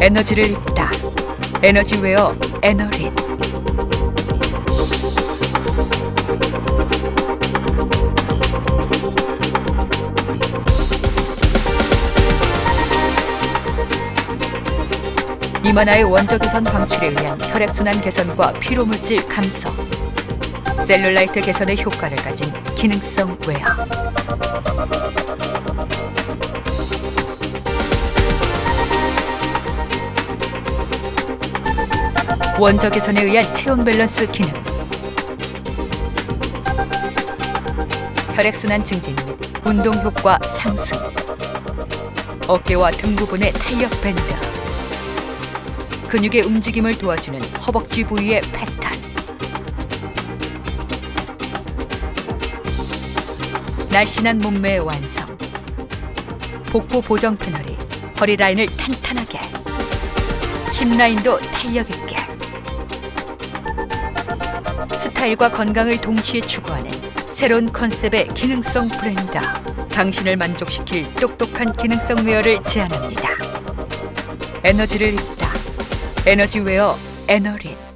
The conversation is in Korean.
에너지를 입다. 에너지wear 에너릿. 이만화의 원적외선 방출에 의한 혈액순환 개선과 피로물질 감소, 셀룰라이트 개선의 효과를 가진 기능성 웨어. 원적 개선에 의한 체온 밸런스 기능. 혈액순환 증진 및 운동 효과 상승. 어깨와 등 부분의 탄력 밴드. 근육의 움직임을 도와주는 허벅지 부위의 패턴. 날씬한 몸매의 완성. 복부 보정 패널이 허리 라인을 탄탄하게. 힙 라인도 탄력 있게. 스타일과 건강을 동시에 추구하는 새로운 컨셉의 기능성 브랜드. 당신을 만족시킬 똑똑한 기능성 wear를 제안합니다. 에너지를 입다. 에너지 웨어 에너릿.